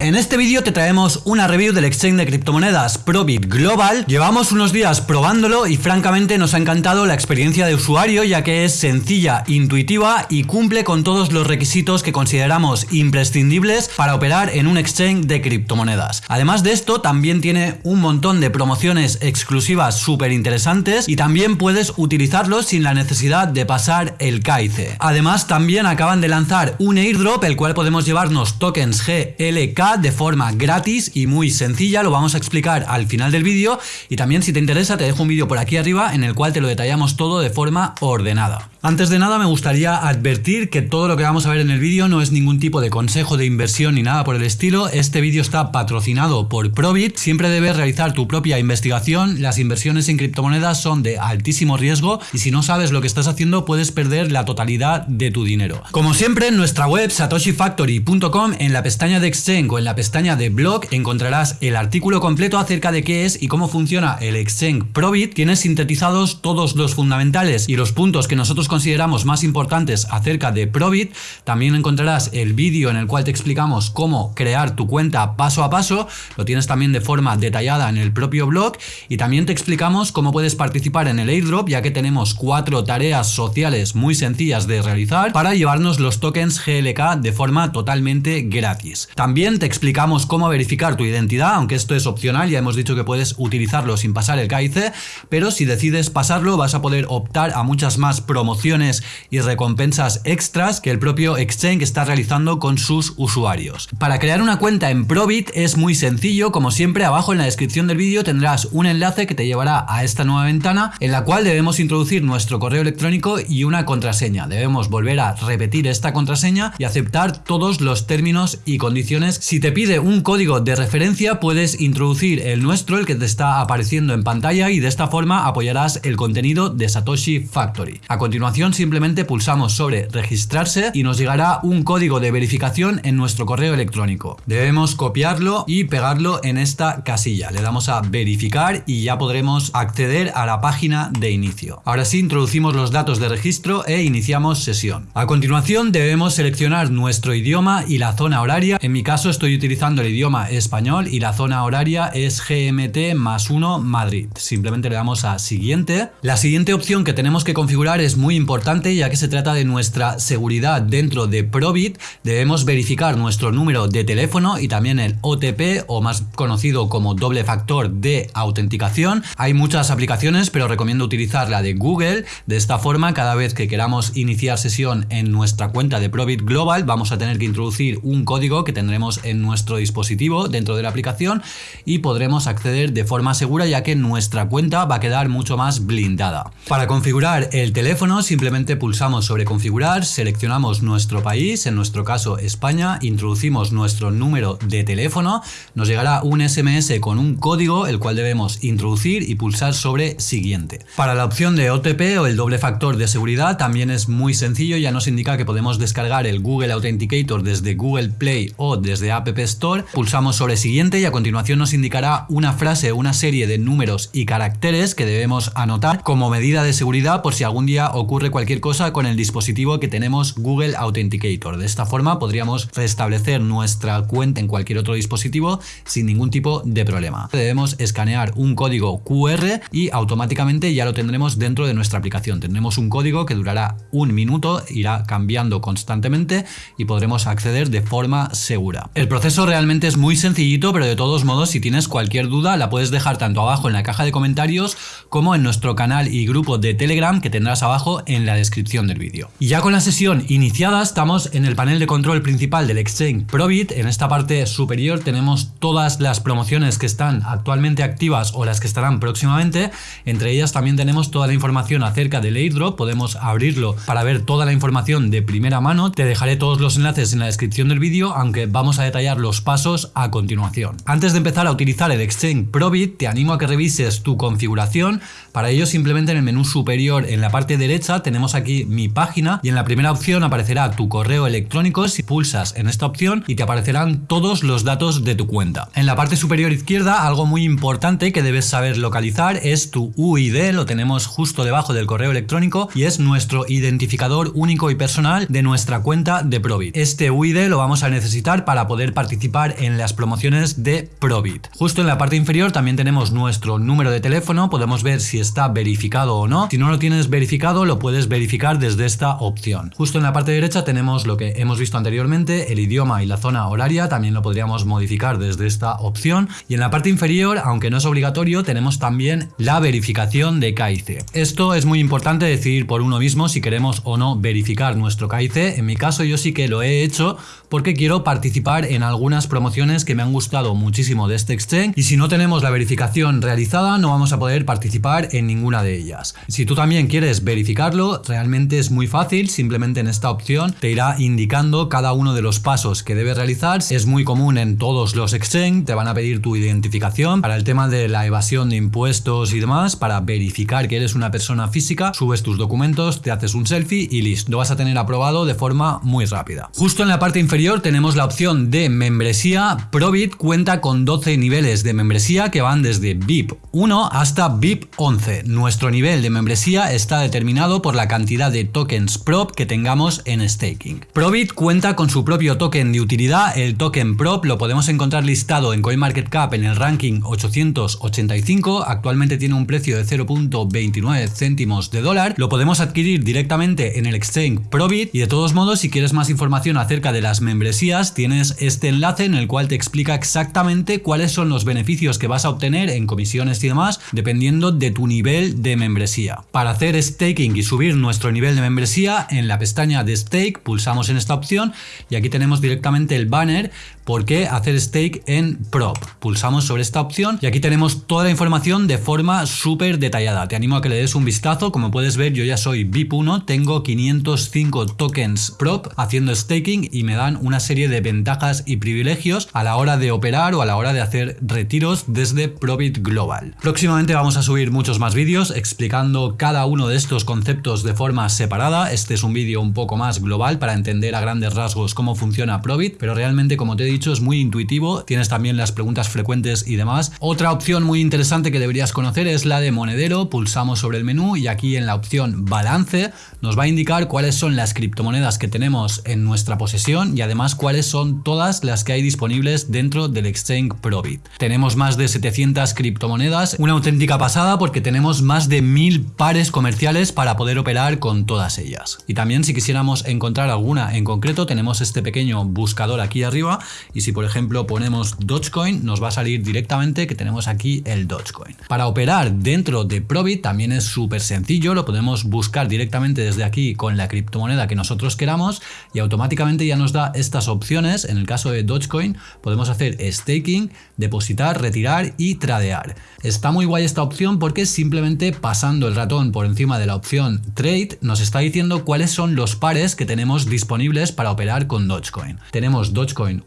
En este vídeo te traemos una review del exchange de criptomonedas Probit Global. Llevamos unos días probándolo y francamente nos ha encantado la experiencia de usuario ya que es sencilla, intuitiva y cumple con todos los requisitos que consideramos imprescindibles para operar en un exchange de criptomonedas. Además de esto también tiene un montón de promociones exclusivas súper interesantes y también puedes utilizarlo sin la necesidad de pasar el KIC. Además también acaban de lanzar un airdrop el cual podemos llevarnos tokens GLK de forma gratis y muy sencilla, lo vamos a explicar al final del vídeo. Y también si te interesa te dejo un vídeo por aquí arriba en el cual te lo detallamos todo de forma ordenada. Antes de nada me gustaría advertir que todo lo que vamos a ver en el vídeo no es ningún tipo de consejo de inversión ni nada por el estilo, este vídeo está patrocinado por Probit, siempre debes realizar tu propia investigación, las inversiones en criptomonedas son de altísimo riesgo y si no sabes lo que estás haciendo puedes perder la totalidad de tu dinero. Como siempre en nuestra web satoshifactory.com en la pestaña de Exchange en la pestaña de blog encontrarás el artículo completo acerca de qué es y cómo funciona el Exchange Probit, tienes sintetizados todos los fundamentales y los puntos que nosotros consideramos más importantes acerca de Probit. También encontrarás el vídeo en el cual te explicamos cómo crear tu cuenta paso a paso. Lo tienes también de forma detallada en el propio blog. Y también te explicamos cómo puedes participar en el airdrop, ya que tenemos cuatro tareas sociales muy sencillas de realizar para llevarnos los tokens GLK de forma totalmente gratis. También te explicamos cómo verificar tu identidad, aunque esto es opcional, ya hemos dicho que puedes utilizarlo sin pasar el KIC, pero si decides pasarlo vas a poder optar a muchas más promociones y recompensas extras que el propio Exchange está realizando con sus usuarios. Para crear una cuenta en Probit es muy sencillo, como siempre abajo en la descripción del vídeo tendrás un enlace que te llevará a esta nueva ventana en la cual debemos introducir nuestro correo electrónico y una contraseña. Debemos volver a repetir esta contraseña y aceptar todos los términos y condiciones. Te pide un código de referencia puedes introducir el nuestro, el que te está apareciendo en pantalla y de esta forma apoyarás el contenido de Satoshi Factory. A continuación simplemente pulsamos sobre registrarse y nos llegará un código de verificación en nuestro correo electrónico. Debemos copiarlo y pegarlo en esta casilla. Le damos a verificar y ya podremos acceder a la página de inicio. Ahora sí introducimos los datos de registro e iniciamos sesión. A continuación debemos seleccionar nuestro idioma y la zona horaria. En mi caso estoy utilizando el idioma español y la zona horaria es GMT más 1 Madrid. Simplemente le damos a siguiente. La siguiente opción que tenemos que configurar es muy importante ya que se trata de nuestra seguridad dentro de Probit. Debemos verificar nuestro número de teléfono y también el OTP o más conocido como doble factor de autenticación. Hay muchas aplicaciones pero recomiendo utilizar la de Google. De esta forma cada vez que queramos iniciar sesión en nuestra cuenta de Probit Global vamos a tener que introducir un código que tendremos en nuestro dispositivo dentro de la aplicación y podremos acceder de forma segura ya que nuestra cuenta va a quedar mucho más blindada. Para configurar el teléfono simplemente pulsamos sobre configurar, seleccionamos nuestro país, en nuestro caso España, introducimos nuestro número de teléfono, nos llegará un SMS con un código el cual debemos introducir y pulsar sobre siguiente. Para la opción de OTP o el doble factor de seguridad también es muy sencillo, ya nos indica que podemos descargar el Google Authenticator desde Google Play o desde App Store, pulsamos sobre siguiente y a continuación nos indicará una frase, una serie de números y caracteres que debemos anotar como medida de seguridad por si algún día ocurre cualquier cosa con el dispositivo que tenemos Google Authenticator. De esta forma podríamos restablecer nuestra cuenta en cualquier otro dispositivo sin ningún tipo de problema. Debemos escanear un código QR y automáticamente ya lo tendremos dentro de nuestra aplicación. Tendremos un código que durará un minuto, irá cambiando constantemente y podremos acceder de forma segura. El proceso realmente es muy sencillito, pero de todos modos si tienes cualquier duda la puedes dejar tanto abajo en la caja de comentarios como en nuestro canal y grupo de Telegram que tendrás abajo en la descripción del vídeo. Ya con la sesión iniciada estamos en el panel de control principal del Exchange Probit. En esta parte superior tenemos todas las promociones que están actualmente activas o las que estarán próximamente. Entre ellas también tenemos toda la información acerca del airdrop. Podemos abrirlo para ver toda la información de primera mano. Te dejaré todos los enlaces en la descripción del vídeo, aunque vamos a detallar los pasos a continuación. Antes de empezar a utilizar el Exchange Probit, te animo a que revises tu configuración. Para ello simplemente en el menú superior en la parte derecha tenemos aquí mi página y en la primera opción aparecerá tu correo electrónico si pulsas en esta opción y te aparecerán todos los datos de tu cuenta. En la parte superior izquierda algo muy importante que debes saber localizar es tu UID, lo tenemos justo debajo del correo electrónico y es nuestro identificador único y personal de nuestra cuenta de Probit. Este UID lo vamos a necesitar para poder participar en las promociones de Probit. Justo en la parte inferior también tenemos nuestro número de teléfono, podemos ver si está verificado o no. Si no lo tienes verificado, lo puedes verificar desde esta opción. Justo en la parte derecha tenemos lo que hemos visto anteriormente, el idioma y la zona horaria, también lo podríamos modificar desde esta opción. Y en la parte inferior, aunque no es obligatorio, tenemos también la verificación de KIC. Esto es muy importante decidir por uno mismo si queremos o no verificar nuestro KIC. En mi caso yo sí que lo he hecho porque quiero participar en algunas promociones que me han gustado muchísimo de este exchange y si no tenemos la verificación realizada no vamos a poder participar en ninguna de ellas. Si tú también quieres verificarlo, realmente es muy fácil, simplemente en esta opción te irá indicando cada uno de los pasos que debes realizar. Es muy común en todos los exchange, te van a pedir tu identificación para el tema de la evasión de impuestos y demás, para verificar que eres una persona física, subes tus documentos, te haces un selfie y listo, lo vas a tener aprobado de forma muy rápida. Justo en la parte inferior tenemos la opción de membresía. Probit cuenta con 12 niveles de membresía que van desde VIP 1 hasta VIP 11. Nuestro nivel de membresía está determinado por la cantidad de tokens prop que tengamos en staking. Probit cuenta con su propio token de utilidad, el token prop lo podemos encontrar listado en CoinMarketCap en el ranking 885, actualmente tiene un precio de 0.29 céntimos de dólar, lo podemos adquirir directamente en el exchange Probit y de todos modos si quieres más información acerca de las membresías tienes este enlace en el cual te explica exactamente cuáles son los beneficios que vas a obtener en comisiones y demás dependiendo de tu nivel de membresía. Para hacer staking y subir nuestro nivel de membresía en la pestaña de stake pulsamos en esta opción y aquí tenemos directamente el banner por qué hacer stake en prop. Pulsamos sobre esta opción y aquí tenemos toda la información de forma súper detallada. Te animo a que le des un vistazo. Como puedes ver yo ya soy VIP1, tengo 505 tokens prop haciendo staking y me dan una serie de ventajas y privilegios a la hora de operar o a la hora de hacer retiros desde Probit Global. Próximamente vamos a subir muchos más vídeos explicando cada uno de estos conceptos de forma separada. Este es un vídeo un poco más global para entender a grandes rasgos cómo funciona Probit, pero realmente como te he dicho es muy intuitivo, tienes también las preguntas frecuentes y demás. Otra opción muy interesante que deberías conocer es la de monedero, pulsamos sobre el menú y aquí en la opción balance nos va a indicar cuáles son las criptomonedas que tenemos en nuestra posesión y además cuáles son todas las que hay disponibles dentro del exchange Probit. Tenemos más de 700 criptomonedas, una auténtica pasada porque tenemos más de mil pares comerciales para poder operar con todas ellas. Y también si quisiéramos encontrar alguna en concreto tenemos este pequeño buscador aquí arriba y si por ejemplo ponemos Dogecoin nos va a salir directamente que tenemos aquí el Dogecoin. Para operar dentro de Probit también es súper sencillo, lo podemos buscar directamente desde aquí con la criptomoneda que nosotros queramos y automáticamente ya nos da esta opciones, en el caso de Dogecoin podemos hacer staking, depositar, retirar y tradear. Está muy guay esta opción porque simplemente pasando el ratón por encima de la opción Trade nos está diciendo cuáles son los pares que tenemos disponibles para operar con Dogecoin. Tenemos Dogecoin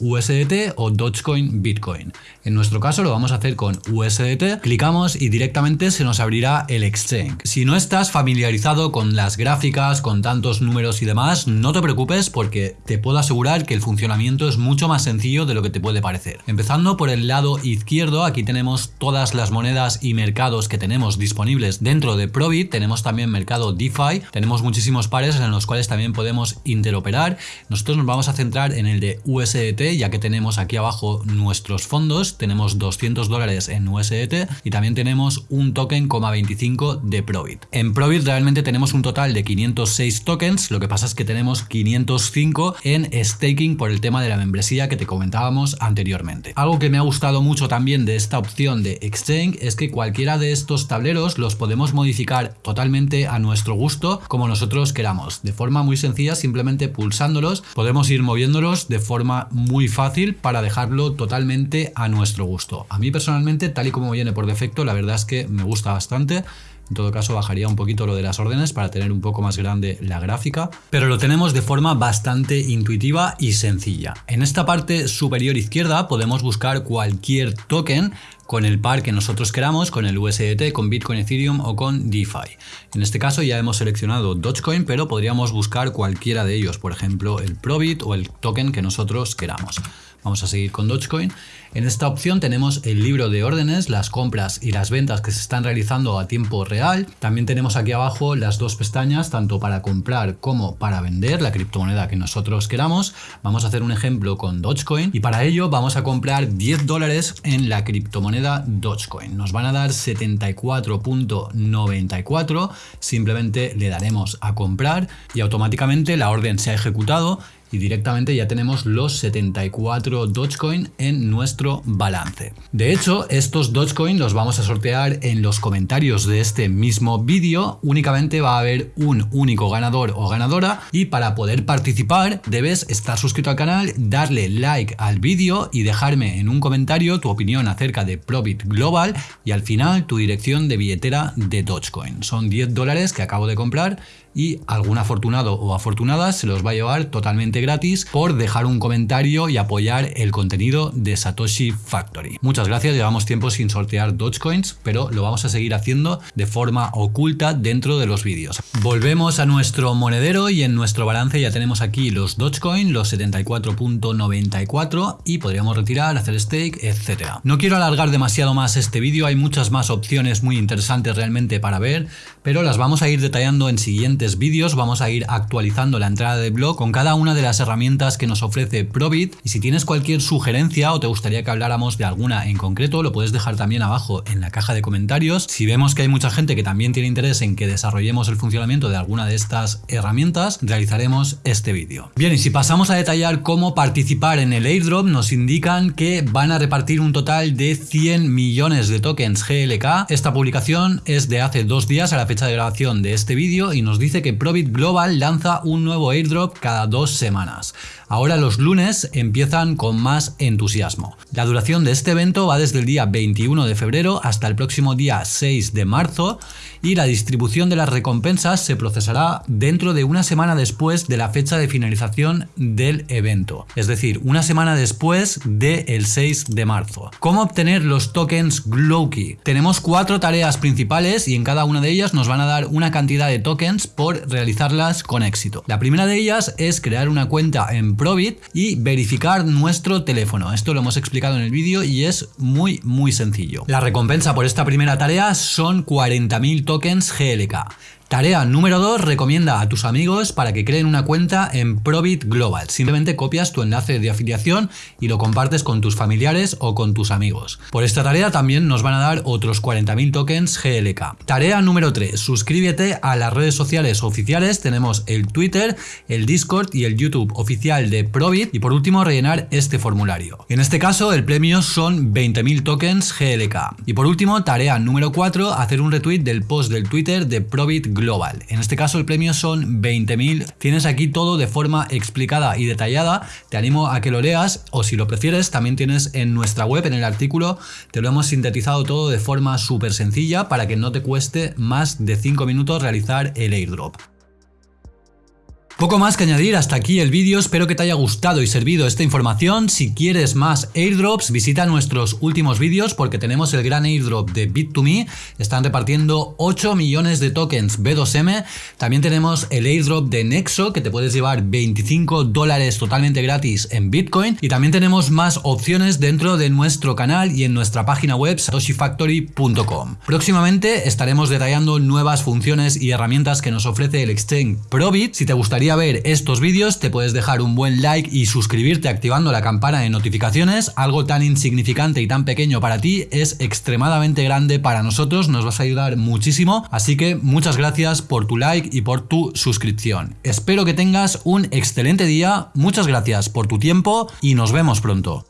O Dogecoin Bitcoin. En nuestro caso lo vamos a hacer con USDT, clicamos y directamente se nos abrirá el exchange. Si no estás familiarizado con las gráficas, con tantos números y demás, no te preocupes porque te puedo asegurar que el funcionamiento es mucho más sencillo de lo que te puede parecer. Empezando por el lado izquierdo, aquí tenemos todas las monedas y mercados que tenemos disponibles dentro de Probit, tenemos también mercado DeFi, tenemos muchísimos pares en los cuales también podemos interoperar. Nosotros nos vamos a centrar en el de USDT, ya que tenemos aquí abajo nuestros fondos, tenemos 200 dólares en USDT y también tenemos un token, 25 de Probit. En Probit realmente tenemos un total de 506 tokens, lo que pasa es que tenemos 505 en staking por el tema de la membresía que te comentábamos anteriormente. Algo que me ha gustado mucho también de esta opción de Exchange es que cualquiera de estos tableros los podemos modificar totalmente a nuestro gusto como nosotros queramos. De forma muy sencilla, simplemente pulsándolos, podemos ir moviéndolos de forma muy fácil para dejarlo totalmente a nuestro gusto. A mí personalmente, tal y como viene por defecto, la verdad es que me gusta bastante. En todo caso bajaría un poquito lo de las órdenes para tener un poco más grande la gráfica, pero lo tenemos de forma bastante intuitiva y sencilla. En esta parte superior izquierda podemos buscar cualquier token con el par que nosotros queramos, con el USDT, con Bitcoin, Ethereum o con DeFi. En este caso ya hemos seleccionado Dogecoin, pero podríamos buscar cualquiera de ellos, por ejemplo el Probit o el token que nosotros queramos. Vamos a seguir con Dogecoin. En esta opción tenemos el libro de órdenes, las compras y las ventas que se están realizando a tiempo real. También tenemos aquí abajo las dos pestañas, tanto para comprar como para vender la criptomoneda que nosotros queramos. Vamos a hacer un ejemplo con Dogecoin y para ello vamos a comprar 10 dólares en la criptomoneda Dogecoin. Nos van a dar 74.94, simplemente le daremos a comprar y automáticamente la orden se ha ejecutado y directamente ya tenemos los 74 Dogecoin en nuestro balance. De hecho, estos Dogecoin los vamos a sortear en los comentarios de este mismo vídeo. Únicamente va a haber un único ganador o ganadora y para poder participar debes estar suscrito al canal, darle like al vídeo y dejarme en un comentario tu opinión acerca de Probit Global y al final tu dirección de billetera de Dogecoin. Son 10 dólares que acabo de comprar y algún afortunado o afortunada se los va a llevar totalmente gratis por dejar un comentario y apoyar el contenido de Satoshi Factory. Muchas gracias, llevamos tiempo sin sortear Dogecoins, pero lo vamos a seguir haciendo de forma oculta dentro de los vídeos. Volvemos a nuestro monedero y en nuestro balance ya tenemos aquí los Dogecoin, los 74.94 y podríamos retirar, hacer stake, etc. No quiero alargar demasiado más este vídeo, hay muchas más opciones muy interesantes realmente para ver, pero las vamos a ir detallando en siguiente vídeos vamos a ir actualizando la entrada de blog con cada una de las herramientas que nos ofrece Probit y si tienes cualquier sugerencia o te gustaría que habláramos de alguna en concreto lo puedes dejar también abajo en la caja de comentarios. Si vemos que hay mucha gente que también tiene interés en que desarrollemos el funcionamiento de alguna de estas herramientas, realizaremos este vídeo. Bien, y si pasamos a detallar cómo participar en el airdrop, nos indican que van a repartir un total de 100 millones de tokens GLK. Esta publicación es de hace dos días a la fecha de grabación de este vídeo y nos dice que Probit Global lanza un nuevo airdrop cada dos semanas. us. Ahora los lunes empiezan con más entusiasmo. La duración de este evento va desde el día 21 de febrero hasta el próximo día 6 de marzo y la distribución de las recompensas se procesará dentro de una semana después de la fecha de finalización del evento, es decir, una semana después del 6 de marzo. ¿Cómo obtener los tokens Glowkey? Tenemos cuatro tareas principales y en cada una de ellas nos van a dar una cantidad de tokens por realizarlas con éxito. La primera de ellas es crear una cuenta en Y verificar nuestro teléfono. Esto lo hemos explicado en el vídeo y es muy muy sencillo. La recompensa por esta primera tarea son 40.000 tokens GLK. Tarea número 2, recomienda a tus amigos para que creen una cuenta en Probit Global. Simplemente copias tu enlace de afiliación y lo compartes con tus familiares o con tus amigos. Por esta tarea también nos van a dar otros 40.000 tokens GLK. Tarea número 3, suscríbete a las redes sociales oficiales. Tenemos el Twitter, el Discord y el YouTube oficial de Probit. Y por último, rellenar este formulario. En este caso, el premio son 20.000 tokens GLK. Y por último, tarea número 4, hacer un retweet del post del Twitter de Probit Global En este caso el premio son 20.000. Tienes aquí todo de forma explicada y detallada. Te animo a que lo leas o si lo prefieres también tienes en nuestra web, en el artículo, te lo hemos sintetizado todo de forma súper sencilla para que no te cueste más de 5 minutos realizar el airdrop. Poco más que añadir, hasta aquí el vídeo, espero que te haya gustado y servido esta información. Si quieres más airdrops, visita nuestros últimos vídeos porque tenemos el gran airdrop de Bit2Me, están repartiendo 8 millones de tokens B2M, también tenemos el airdrop de Nexo que te puedes llevar 25 dólares totalmente gratis en Bitcoin y también tenemos más opciones dentro de nuestro canal y en nuestra página web satoshifactory.com. Próximamente estaremos detallando nuevas funciones y herramientas que nos ofrece el exchange Probit. Si te gustaría ver estos vídeos te puedes dejar un buen like y suscribirte activando la campana de notificaciones. Algo tan insignificante y tan pequeño para ti es extremadamente grande para nosotros, nos vas a ayudar muchísimo. Así que muchas gracias por tu like y por tu suscripción. Espero que tengas un excelente día, muchas gracias por tu tiempo y nos vemos pronto.